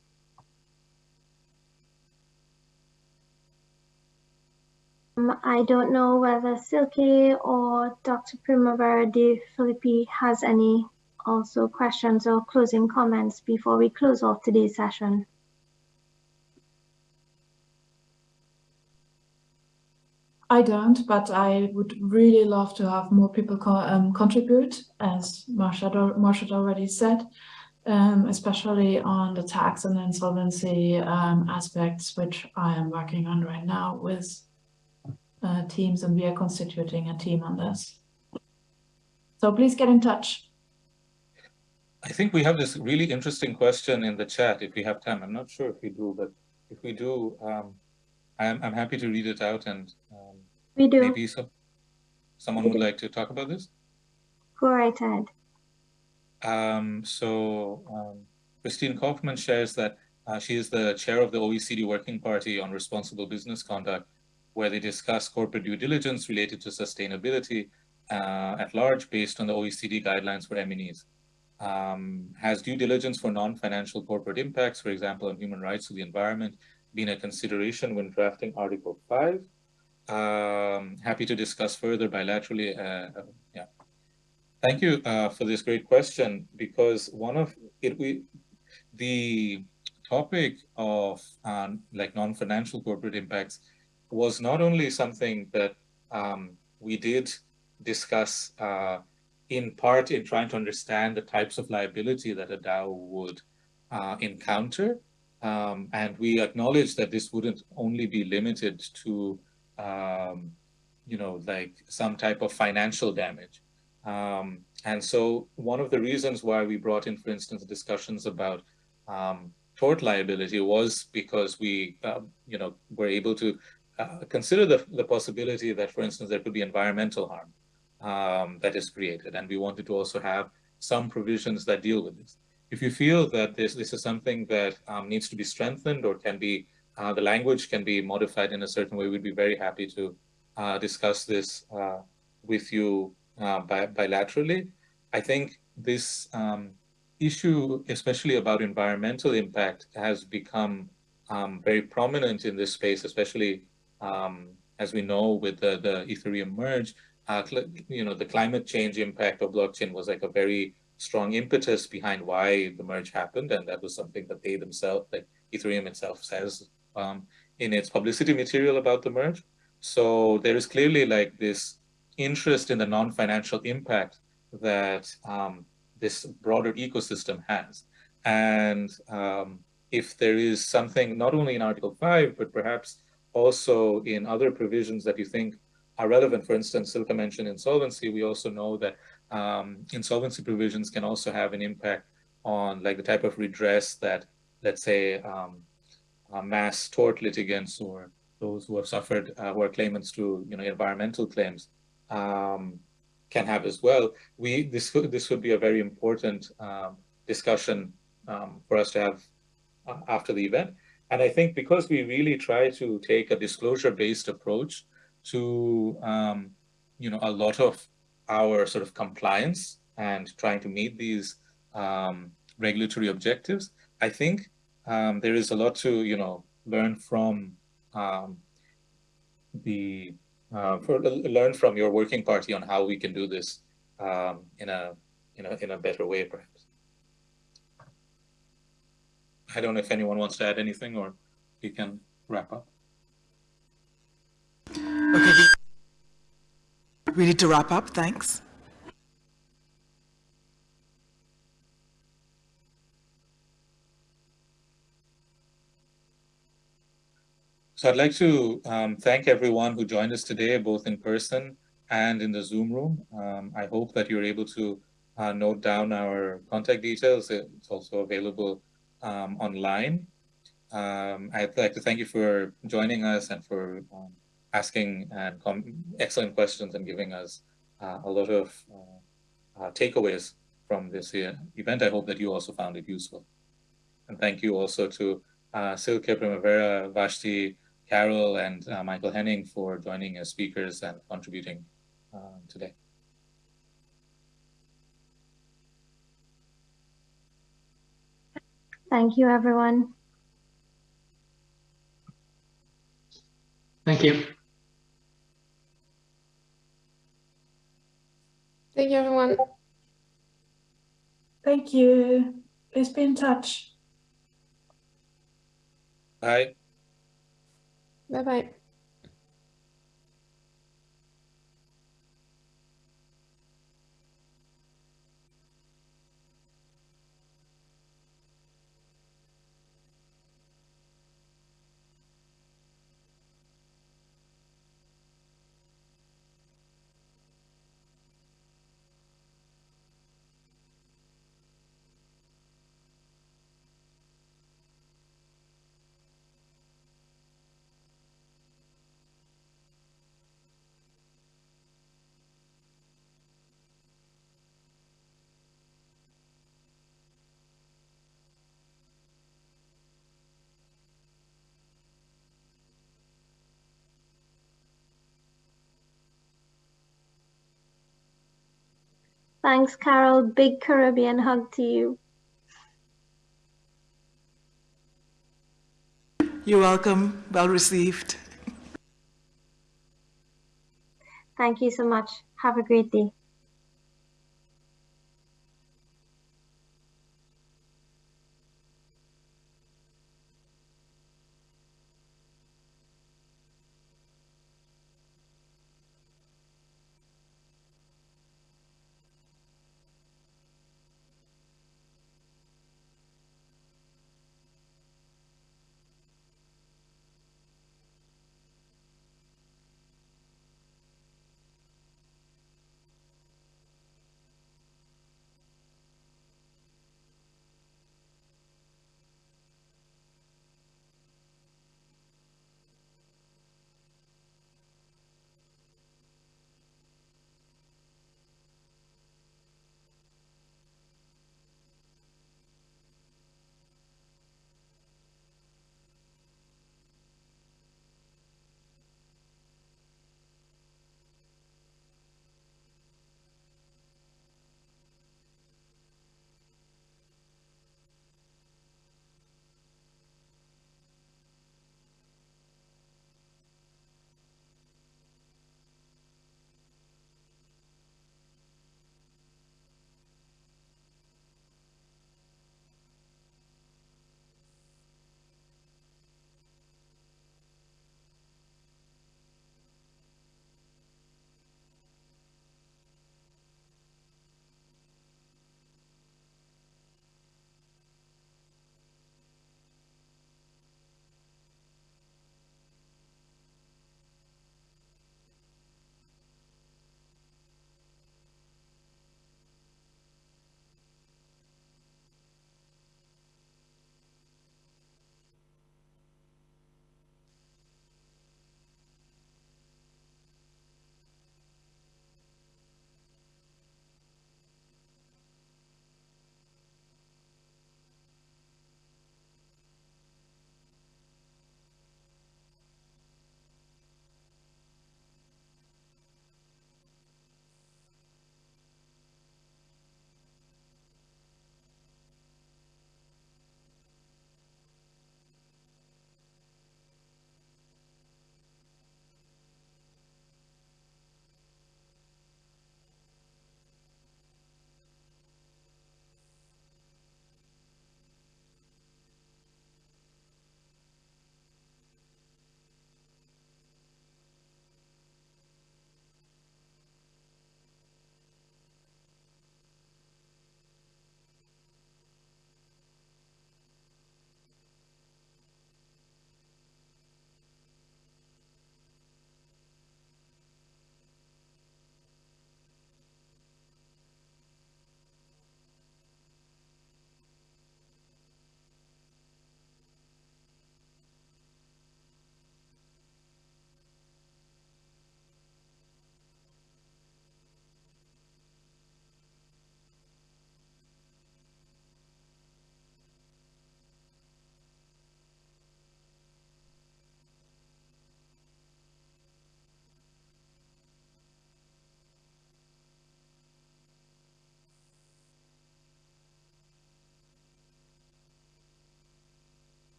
F: Um, I don't know whether Silke or Dr. Primavera de Filippi has any also questions or closing comments before we close off today's session.
E: I don't, but I would really love to have more people co um, contribute, as Morshed already said, um, especially on the tax and insolvency um, aspects, which I am working on right now with uh, teams, and we are constituting a team on this. So please get in touch.
B: I think we have this really interesting question in the chat if we have time. I'm not sure if we do, but if we do, um, I'm, I'm happy to read it out and um,
F: we do.
B: maybe so, someone would like to talk about this.
F: Go right ahead.
B: Um, so um, Christine Kaufmann shares that uh, she is the chair of the OECD Working Party on Responsible Business Conduct, where they discuss corporate due diligence related to sustainability uh, at large based on the OECD guidelines for MNEs. Um, has due diligence for non-financial corporate impacts, for example, on human rights or the environment, been a consideration when drafting Article 5. Um, happy to discuss further bilaterally. Uh, uh, yeah. Thank you uh, for this great question because one of it, we, the topic of um, like non-financial corporate impacts was not only something that um, we did discuss uh, in part in trying to understand the types of liability that a DAO would uh, encounter, um, and we acknowledge that this wouldn't only be limited to, um, you know, like some type of financial damage. Um, and so one of the reasons why we brought in, for instance, discussions about um, tort liability was because we, uh, you know, were able to uh, consider the, the possibility that, for instance, there could be environmental harm um, that is created. And we wanted to also have some provisions that deal with this if you feel that this, this is something that um, needs to be strengthened or can be, uh, the language can be modified in a certain way, we'd be very happy to uh, discuss this uh, with you uh, bi bilaterally. I think this um, issue, especially about environmental impact, has become um, very prominent in this space, especially um, as we know with the, the Ethereum merge, uh, you know, the climate change impact of blockchain was like a very strong impetus behind why the merge happened, and that was something that they themselves, like Ethereum itself says um, in its publicity material about the merge. So there is clearly like this interest in the non-financial impact that um, this broader ecosystem has. And um, if there is something not only in Article 5, but perhaps also in other provisions that you think are relevant, for instance, Silke mentioned insolvency, we also know that um, insolvency provisions can also have an impact on like the type of redress that, let's say, um, mass tort litigants or those who have suffered, uh, who are claimants to, you know, environmental claims, um, can have as well. We this this would be a very important um, discussion um, for us to have uh, after the event. And I think because we really try to take a disclosure-based approach to, um, you know, a lot of our sort of compliance and trying to meet these um, regulatory objectives, I think um, there is a lot to, you know, learn from um, the, uh, for, learn from your working party on how we can do this um, in a, in a, in a better way, perhaps. I don't know if anyone wants to add anything or we can wrap up.
C: Okay, we need to wrap up, thanks.
B: So I'd like to um, thank everyone who joined us today, both in person and in the Zoom room. Um, I hope that you're able to uh, note down our contact details. It's also available um, online. Um, I'd like to thank you for joining us and for um, asking and excellent questions and giving us uh, a lot of uh, uh takeaways from this event. I hope that you also found it useful. And thank you also to uh, Silke Primavera, Vashti, Carol and uh, Michael Henning for joining as speakers and contributing uh, today.
F: Thank you, everyone.
G: Thank you.
A: Thank you, everyone.
E: Thank you. Please be in touch.
B: Bye.
A: Bye bye.
F: Thanks, Carol. Big Caribbean hug to you.
C: You're welcome. Well received.
F: Thank you so much. Have a great day.